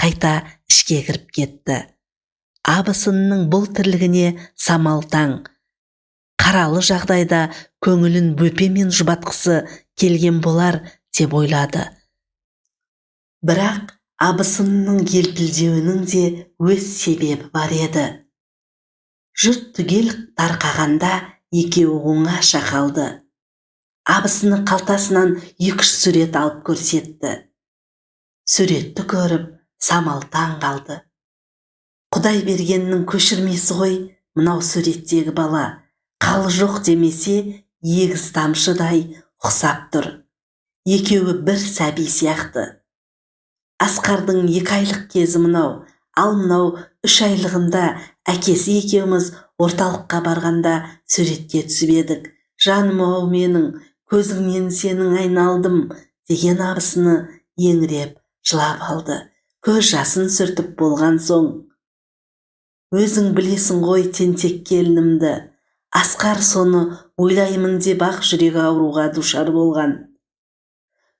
қайта ішке кіріп кетті. Абысынының бұл тірлігіне самал таң. Қаралы жағдайда көңілін бөпемен жұбатқысы келген болар деп ойлады. Бірақ абысынының елпілдеуінің де өз себебі бар еді. Жұрт түгел тарқағанда екеуі оңаша қалды. Абысыны қалтасынан екі үш сурет алып көрсетті. Суретті көріп самал таң қалды. Құдай бергеннің көшірмесі ғой мынау суреттегі бала. Қалы жоқ демесе егіз тамшыдай ұқсап тұр. Екеуі бір сәби сияқты. Асқардың екі айлық кезі мынау. Ал мынау үш айлығында әкесі екеуміз орталыққа барғанда суретке түсіп едік. Жаным ау менің көзіңнен сенің айналдым деген абысыны еңіреп жылап алды. Көз жасын сүртіп болған соң? Өзің білесің ғой тентек келінімді. Асқар соны ойлаймын деп ақ жүрегі ауруға душар болған.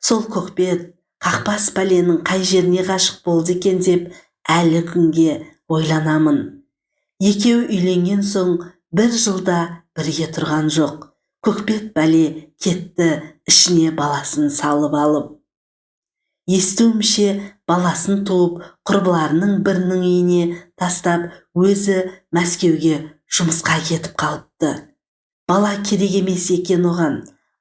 Сол көкбет қақпас пәленің қай жеріне ғашық болды екен деп әлі күнге ойланамын. Екеуі үйленген соң бір жылда бірге тұрған жоқ. Көкбет бәле кетті ішіне баласын салып алып. Естуімше баласын туып құрбыларының бірінің үйіне тастап өзі мәскеуге жұмысқа кетіп қалыпты. Бала керек емес екен оған.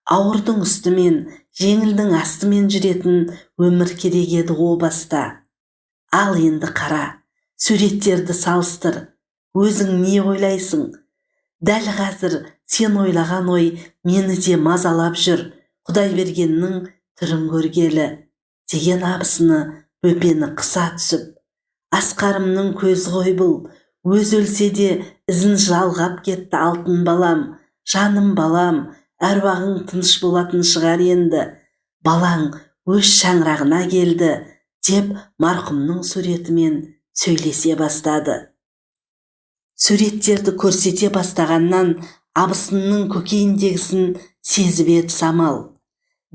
Ауырдың үстімен жеңілдің астымен жүретін өмір керек еді о баста. Ал енді қара суреттерді салыстыр. Өзің не ойлайсың? Дәл қазір сен ойлаған ой мені де мазалап жүр. Құдай бергеннің түрін көргелі. Деген абысыны бөпені қыса түсіп асқарымның көзі ғой бұл өз өлсе де ізін жалғап кетті алтын балам жаным балам әруағың тыныш болатын шығар енді балаң өз шаңырағына келді деп марқұмның суретімен сөйлесе бастады. Суреттерді көрсете бастағаннан абысынның көкейіндегісін сезіп еді самал.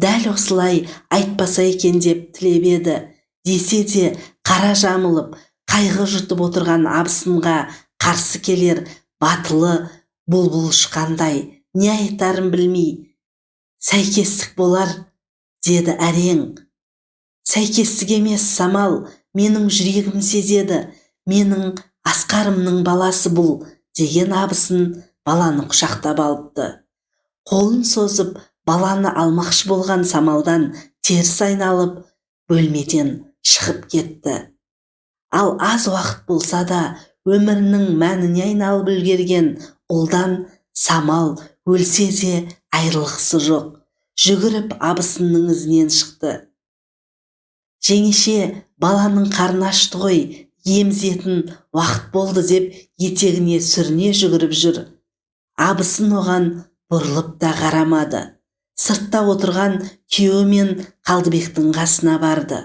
Дәл осылай айтпаса екен деп тілеп еді. Десе де қара жамылып қайғы жұтып отырған абысынға қарсы келер батылы бұлбұл ұшқандай не айтарын білмей сәйкестік болар деді әрең. Сәйкестік емес самал менің жүрегім сезеді менің асқарымның баласы бұл деген абысын баланы құшақтап алыпты. Қолын созып баланы алмақшы болған самалдан теріс айналып бөлмеден шығып кетті. Ал аз уақыт болса да өмірінің мәніне айналып үлгерген ұлдан самал өлсе де айрылғысы жоқ жүгіріп абысынның ізінен шықты. Жеңеше баланың қарны ашты ғой емізетін уақыт болды деп етегіне сүріне жүгіріп жүр. Абысын оған бұрылып та қарамады. Сыртта отырған күйеуі мен қалдыбектің қасына барды.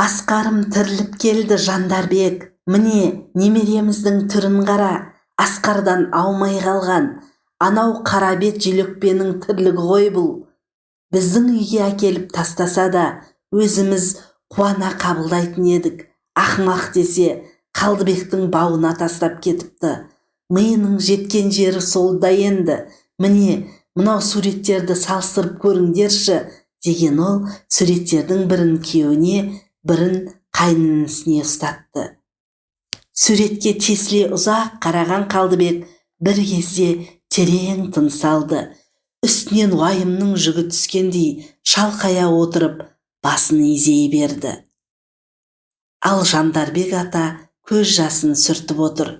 Асқарым тіріліп келді жандарбек. Міне немереміздің түрін қара. Асқардан аумай қалған. Анау қара бет желөкпенің тірлігі ғой бұл. Біздің үйге әкеліп тастаса да өзіміз қуана қабылдайтын едік. Ақымақ десе қалдыбектің бауына тастап кетіпті. Миының жеткен жері сол да енді. Міне мынау суреттерді салыстырып көріңдерші деген ол суреттердің бірін күйеуіне бірін қайнінісіне ұстатты. Суретке тесіле ұзақ қараған қалдыбек бір кезде терең тыныс алды үстінен уайымның жүгі түскендей шалқая отырып басын изей берді. Ал жандарбек ата көз жасын сүртіп отыр.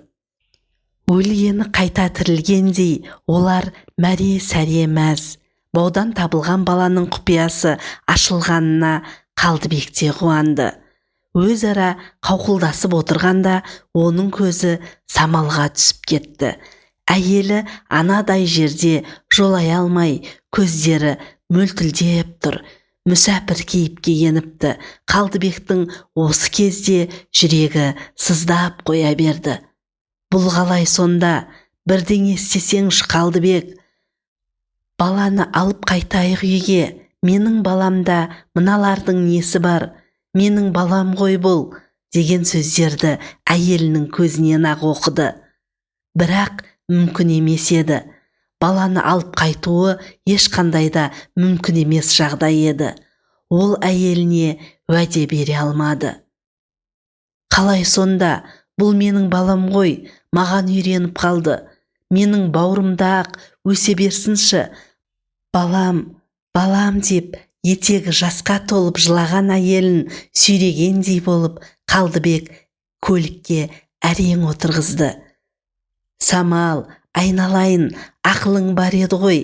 Өлгені қайта тірілгендей олар мәре сәре мәз. Баудан табылған баланың құпиясы ашылғанына қалдыбек те қуанды. Өзара қауқылдасып отырғанда оның көзі самалға түсіп кетті. Әйелі анадай жерде жолай алмай көздері мөлтілдеп тұр. Мүсәпір кейіпке еніпті қалдыбектің осы кезде жүрегі сыздап қоя берді. Бұл қалай сонда? Бірдеңе істесеңші қалдыбек баланы алып қайтайық үйге. Менің баламда мыналардың несі бар? Менің балам ғой бұл деген сөздерді әйелінің көзінен ақ оқыды. Бірақ мүмкін емес еді. Баланы алып қайтуы ешқандай да мүмкін емес жағдай еді. Ол әйеліне уәде бере алмады. Қалай сонда? Бұл менің балам ғой. Маған үйреніп қалды. Менің бауырымда ақ өсе берсінші. Балам балам деп етегі жасқа толып жылаған әйелін сүйрегендей болып қалдыбек көлікке әрең отырғызды. Самал айналайын ақылың бар еді ғой.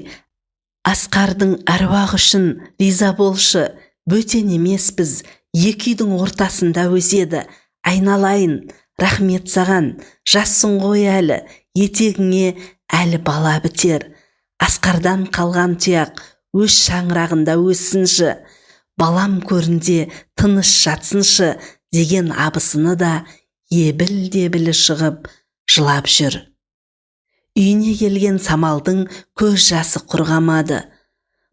Асқардың әруағы үшін риза болшы. Бөтен емеспіз. Екі үйдің ортасында өседі. Айналайын рахмет саған. Жассың ғой әлі етегіңе әлі бала бітер. Асқардан қалған тұяқ өз шаңырағында өссінші. Балам көрінде тыныш жатсыншы деген абысыны да ебіл дебілі шығып жылап жүр. Үйіне келген самалдың көз жасы құрғамады.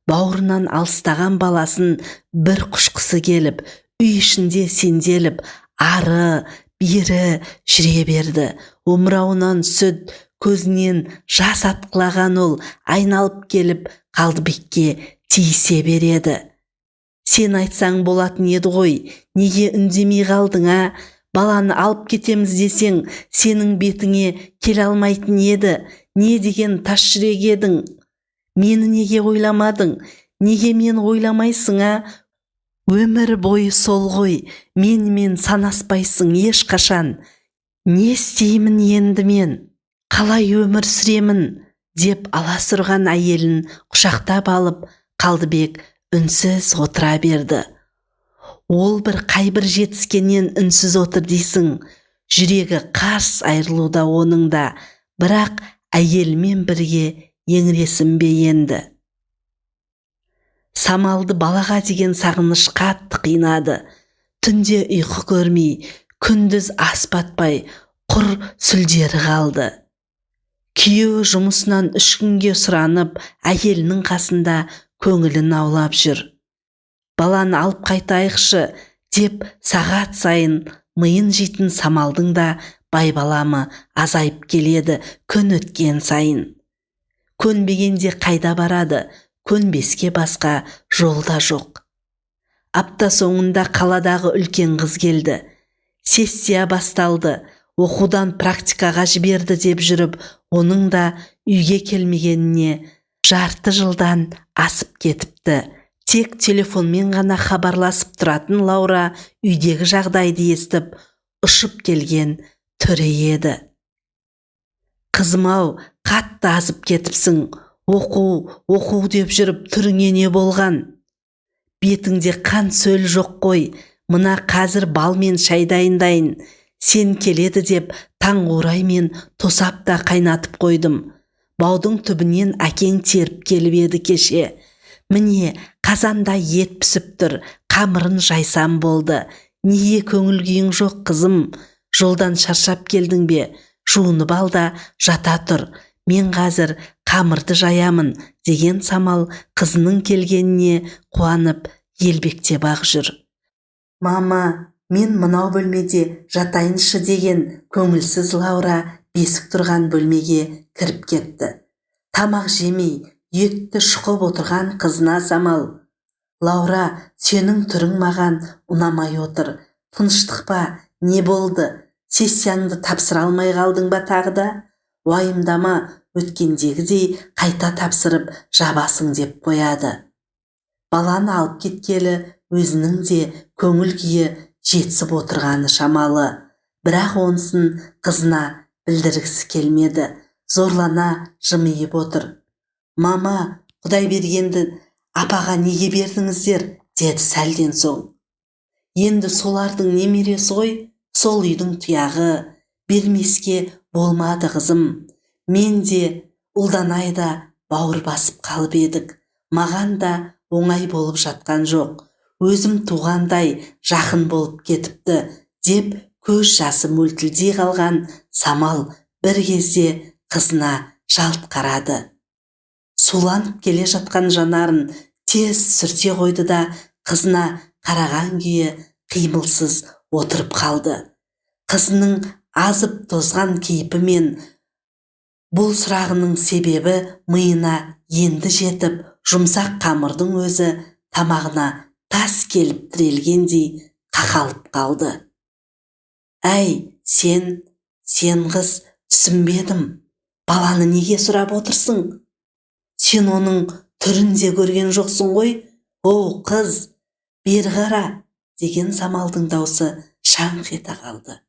Бауырынан алыстаған баласын бір құшқысы келіп үй ішінде сенделіп ары бері жүре берді. Омырауынан сүт көзінен жас атқылаған ол айналып келіп қалдыбекке тиісе береді. Сен айтсаң болатын еді ғой неге үндемей қалдың а? Баланы алып кетеміз десең сенің бетіңе келе алмайтын еді. Не деген тас жүрек едің? Мені неге ойламадың? Неге мені ойламайсың а? Өмір бойы сол ғой менімен санаспайсың ешқашан. Не істеймін енді мен қалай өмір сүремін деп аласұрған әйелін құшақтап алып қалдыбек үнсіз отыра берді. Ол бір қайбір жетіскеннен үнсіз отыр дейсің жүрегі қарс айырылуда оның да бірақ әйелімен бірге еңіресін бе енді? Самалды балаға деген сағыныш қатты қинады. Түнде ұйқы көрмей күндіз ас батпай құр сүлдері қалды. Күйеуі жұмысынан үш күнге сұранып әйелінің қасында көңілін аулап жүр. Баланы алып қайтайықшы деп сағат сайын миын жейтін самалдың да байбаламы азайып келеді күн өткен сайын. Көнбегенде қайда барады? Көнбеске басқа жол да жоқ. Апта соңында қаладағы үлкен қыз келді. Сессия басталды. Оқудан практикаға жіберді деп жүріп оның да үйге келмегеніне жарты жылдан асып кетіпті. Тек телефонмен ғана хабарласып тұратын лаура үйдегі жағдайды естіп ұшып келген түрі еді. Қызым ау қатты азып кетіпсің. Оқу оқу деп жүріп түріңе не болған? Бетіңде қан сөл жоқ қой. Мына қазір бал мен шай дайындайын. Сен келеді деп таң мен тосап та қайнатып қойдым. Баудың түбінен әкең теріп келіп еді кеше. Міне қазанда ет пісіп тұр қамырын жайсам болды. Неге көңіл күйің жоқ қызым? Жолдан шаршап келдің бе? Жуынып ал да жата тұр. Мен қазір қамырды жаямын деген самал қызының келгеніне қуанып елбектеп ақ жүр. Мама мен мынау бөлмеде жатайыншы деген көңілсіз лаура бесік тұрған бөлмеге кіріп кетті. Тамақ жемей етті шұқып отырған қызына самал. Лаура сенің түрің маған ұнамай отыр. Тыныштық па не болды? Сессияңды тапсыра алмай қалдың ба тағы да? Уайымдама өткендегідей қайта тапсырып жабасың деп қояды. Баланы алып кеткелі өзінің де көңіл күйі жетісіп отырғаны шамалы. Бірақ онысын қызына білдіргісі келмеді. Зорлана жымиып отыр. Мама құдай бергенді апаға неге бердіңіздер? деді сәлден соң. Енді солардың немересі ғой сол үйдің тұяғы. Бермеске болмады қызым. Мен де ұлданай да бауыр басып қалып едік. Маған да оңай болып жатқан жоқ. Өзім туғандай жақын болып кетіпті деп көз жасы мөлтілдей қалған самал бір кезде қызына жалт қарады. Суланып келе жатқан жанарын тез сүрте қойды да қызына қараған күйі қимылсыз отырып қалды. Қызының азып тозған кейпімен бұл сұрағының себебі миына енді жетіп жұмсақ қамырдың өзі тамағына тас келіп тірелгендей қақалып қалды. Әй сен сен қыз түсінбедім. Баланы неге сұрап отырсың? Сен оның түрін де көрген жоқсың ғой. Оу қыз бері қара! деген самалдың даусы шаңқ ете қалды.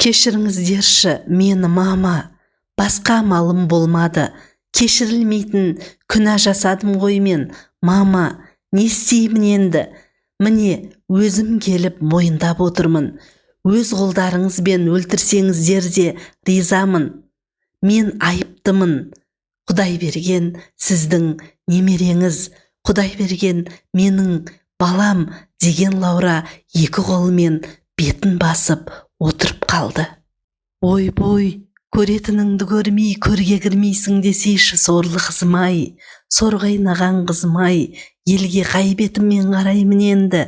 Кешіріңіздерші мені мама. Басқа амалым болмады. Кешірілмейтін күнә жасадым ғой мен мама. Не істеймін енді? Міне өзім келіп мойындап отырмын. Өз қолдарыңызбен өлтірсеңіздер де ризамын. Мен айыптымын. Құдай берген сіздің немереңіз. Құдай берген менің балам деген лаура екі қолымен бетін басып отырып қалды. Ойбой көретініңді көрмей көрге кірмейсің десейші сорлы қызым ай сор қайнаған қызым ай елге қай бетіммен қараймын енді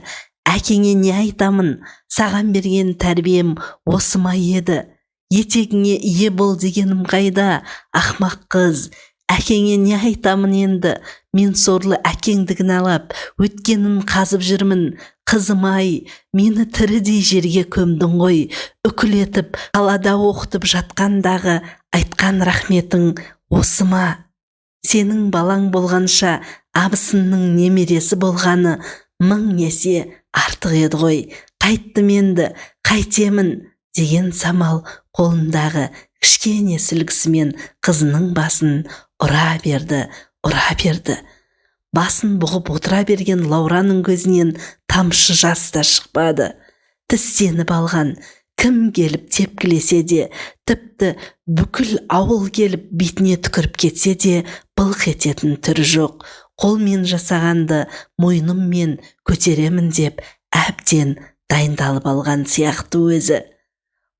әкеңе не айтамын саған берген тәрбием осы ма еді етегіңе ие бол дегенім қайда ақмақ қыз әкеңе не айтамын енді? Мен сорлы әкеңді кінәлап өткенін қазып жүрмін. Қызым ай мені тірідей жерге көмдің ғой. Үкіл етіп қалада оқытып жатқандағы айтқан рахметің осы ма? Сенің балаң болғанша абысынның немересі болғаны мың есе артық еді ғой. Қайттым енді қайтемін деген самал қолындағы кішкене сілкісімен қызының басын ұра берді ұра берді. Басын бұғып отыра берген лаураның көзінен тамшы жас та шықпады. Тістеніп алған кім келіп тепкілесе де тіпті бүкіл ауыл келіп бетіне түкіріп кетсе де былқ ететін түрі жоқ. Қолмен жасағанды мойныммен көтеремін деп әбден дайындалып алған сияқты өзі.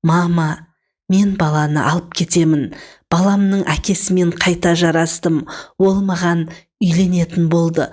Мама мен баланы алып кетемін баламның әкесімен қайта жарастым. Ол маған үйленетін болды.